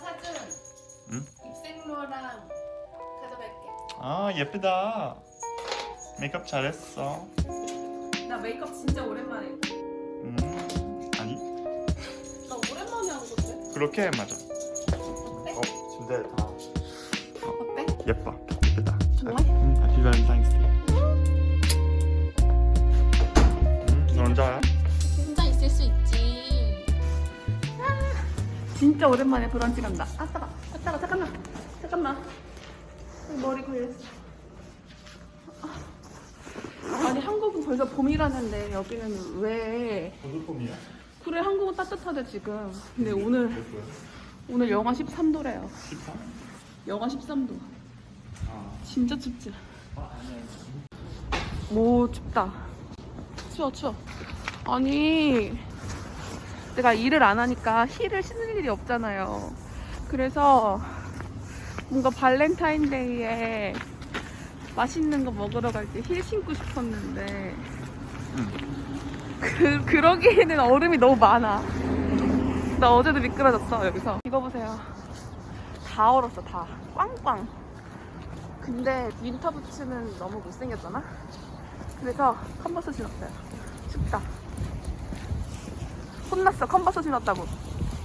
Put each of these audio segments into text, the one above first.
사준 응? 입생로랑 가져갈게. 아 예쁘다 메이크업 잘했어 나 메이크업 진짜 오랜만에. 해. 음 아니 나 오랜만에 한 건데. 그렇게 맞아 어 진짜 다 어때? 예뻐 예쁘다 좋아? 응 해피 발 진짜 오랜만에 브런치 간다. 아 따가, 아 따가 잠깐만, 잠깐만. 머리 걸렸어. 아. 아니 한국은 벌써 봄이라는데 여기는 왜? 무슨 폼이야? 그래 한국은 따뜻하대 지금. 근데 오늘 오늘 영하 13도래요. 13? 영하 13도. 아 진짜 춥지. 오 춥다. 추워 추워. 아니 내가 일을 안 하니까 힐을 신을 일이 없잖아요. 그래서 뭔가 발렌타인데이에 맛있는 거 먹으러 갈 때 힐 신고 싶었는데 그 그러기에는 얼음이 너무 많아. 나 어제도 미끄러졌어 여기서. 이거 보세요. 다 얼었어 다. 꽝꽝. 근데 winter 부츠는 너무 못생겼잖아? 그래서 컨버스 신었어요. 춥다. 혼났어, 컨버스 신었다고.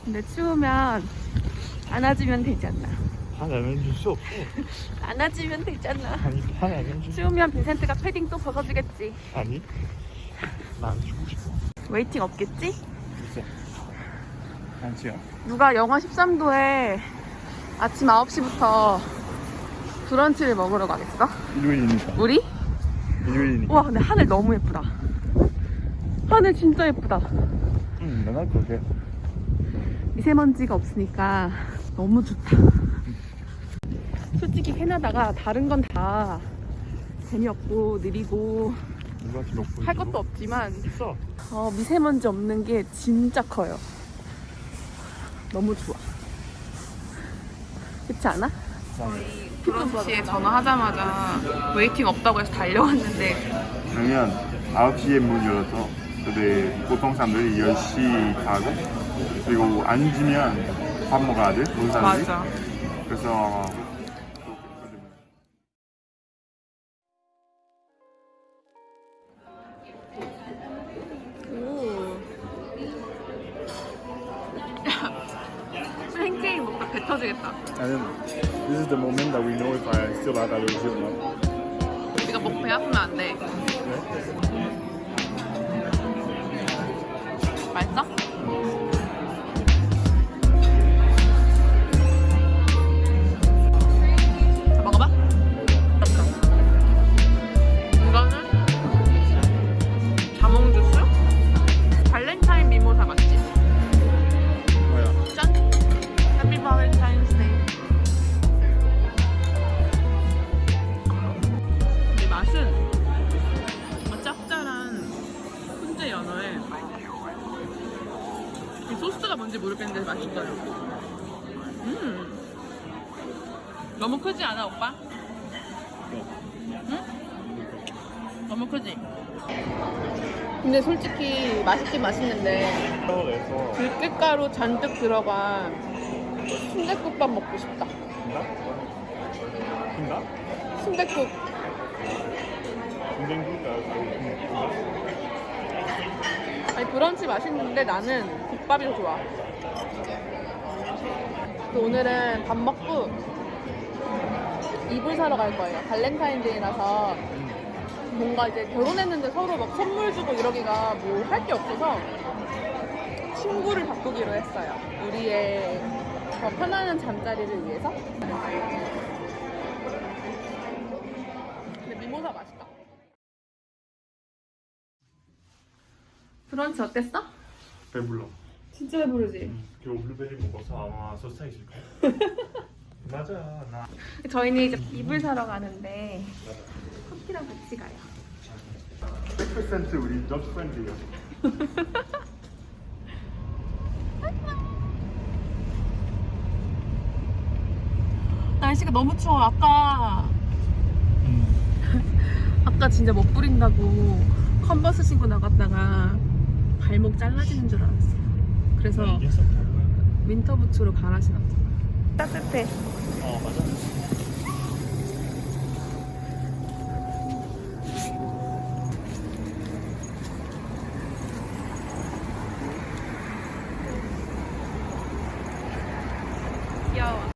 근데 추우면 안아주면 되잖아. 화내면 줄 수 없어 안아주면 되잖아. 아니 화내면 줄 추우면 빈센트가 패딩 또 벗어주겠지. 아니 난 주고 싶어 웨이팅 없겠지? 글쎄 안지요 누가 영하 13도에 아침 9시부터 브런치를 먹으러 가겠어? 일요일이니까 우리? 일요일이니까 우와, 근데 하늘 너무 예쁘다. 하늘 진짜 예쁘다. 응 맨날 그렇게 미세먼지가 없으니까 너무 좋다. 솔직히 캐나다가 다른 건 다 재미없고 느리고 할 것도 없지만 어, 미세먼지 없는 게 진짜 커요. 너무 좋아. 그렇지 않아? 브런치에 전화하자마자 waiting 없다고 해서 달려왔는데 왜냐면 9시에 문 열어서 근데 보통 사람들이 10시 가고 그리고 앉으면 밥 먹어야 돼 모든 사람들이 맞아. 그래서 오. 팬케이크 먹다 배 터지겠다. And this is the moment that we know if I still have allergy or not. 우리가 목배 아프면 안 돼. 맛있어? 오빠? 응? 너무 크지? 근데 솔직히 맛있긴 맛있는데 서울에서 들깨가루 잔뜩 들어간 순댓국밥 먹고 싶다. 긴가? 순댓국 군생국가 아니 브런치 맛있는데 나는 국밥이 더 좋아. 또 오늘은 밥 먹고 이불 사러 갈 거예요. 발렌타인데이라서 뭔가 이제 결혼했는데 서로 막 선물 주고 이러기가 뭐 할 게 없어서 친구를 바꾸기로 했어요. 우리의 더 편안한 잠자리를 위해서. 근데 미모사 맛있다. 브런치 어땠어? 배불러 진짜 배부르지? 겨우 블루베리 먹어서 아마 소스타 있을 거야 맞아 나 저희는 이제 이불 사러 가는데 커피랑 같이 가요. 100% 우리 덕 프렌드예요 날씨가 너무 추워. 아까 아까 진짜 못 부린다고 Converse 신고 나갔다가 발목 잘라지는 줄 알았어요. 그래서 썩 winter 부츠로 갈아 신었잖아. 따뜻해. 어 맞아. 귀여워.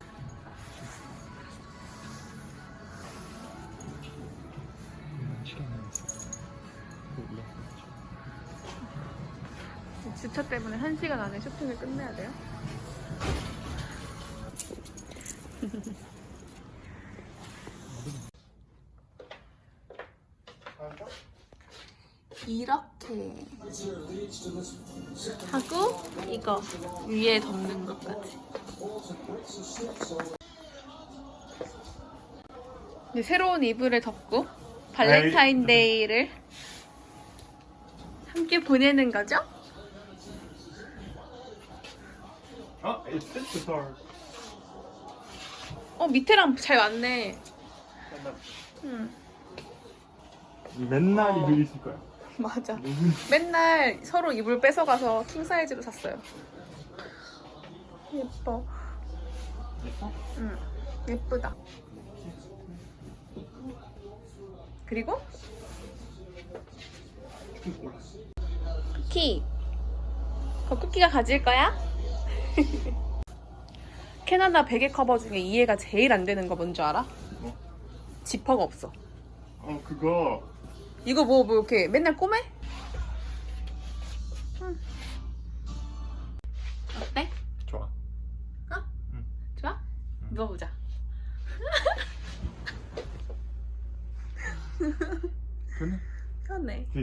주차 때문에 1시간 안에 쇼핑을 끝내야 돼요? 이렇게 하고 이거 위에 덮는 것까지 이제 새로운 이불을 덮고 발렌타인데이를 함께 보내는 거죠? 아, it fits the door. 어 밑에랑 잘 맞네 응 맨날 어. 이불 있을 거야. 맞아 맨날 서로 이불 뺏어가서 킹 사이즈로 샀어요 예뻐 예뻐? 응 예쁘다 그리고 쿠키 그 쿠키가 가질 거야? 캐나다 베개 커버 중에 이해가 제일 안 되는 거 뭔지 알아? 뭐? 지퍼가 없어 어 그거 이거 뭐, 뭐 이렇게 맨날 꼬매? 응. 어때? 좋아. 좋아? 누워보자. 그네. 편해. 그-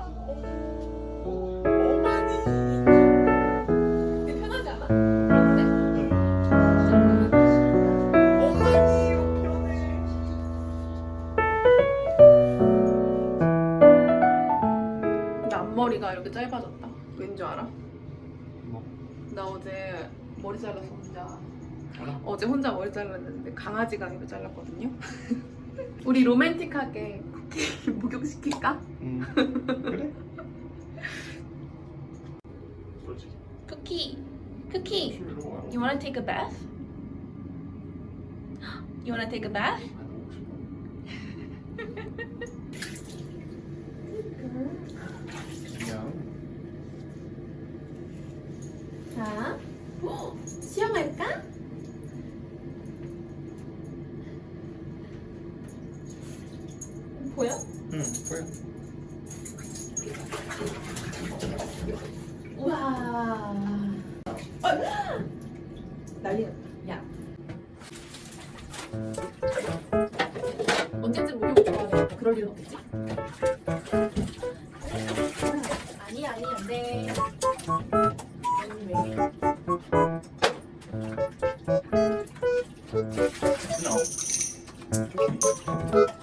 근데 줄 알아? 뭐? 나 어제 머리 잘라서 혼자 알아? 어제 혼자 머리 잘랐는데 강아지 가위로 잘랐거든요. 우리 로맨틱하게 쿠키 목욕시킬까? 음. 그래? 솔직히. 쿠키, 쿠키, you wanna take a bath? You wanna take a bath? 그냥 자, 수영할까? 보여? 응 보여. 우 와. 어, 난리. 야. 언제쯤 목욕 좋아하겠다. 그럴 일은 없겠지? 아니, 아니, 안 돼. 아니, 왜? 그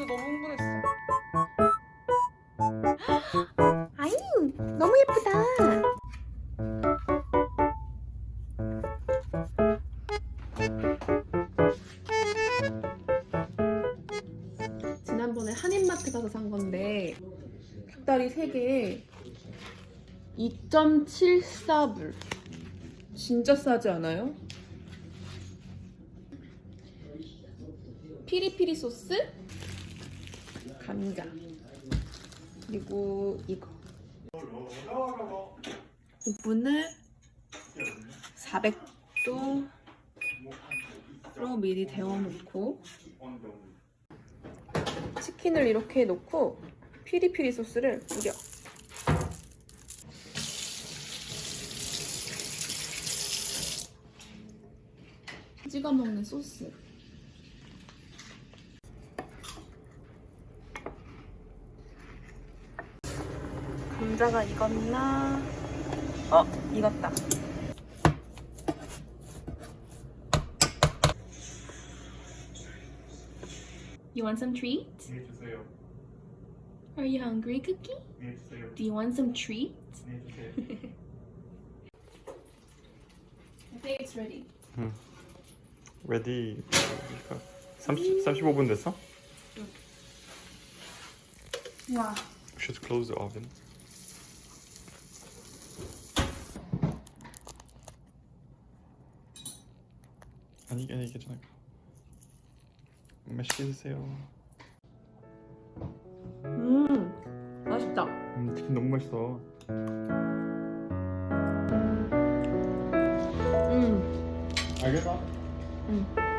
혼자 너무 흥분했어. 아유, 너무 예쁘다. 지난번에 한인마트 가서 산 건데 닭다리 3개에 2.74불 진짜 싸지 않아요? 피리피리 소스 감자. 그리고 이거. 오븐을 400도로 미리 데워놓고 치킨을 이렇게 놓고 피리피리 소스를 뿌려 찍어 먹는 소스 감자가 익었나? 어, 익었다. You want some treat? 네 주세요. Are you hungry, Cookie? 네 주세요. Do you want some treat? 네 주세요. I think it's ready. 레디 30 35분 됐어? 와. Should close the oven. 아니 아니 괜찮아. 맛있게 드세요. 음, 맛있다. 음, 치킨 너무 맛있어. 음, 알겠어? 음.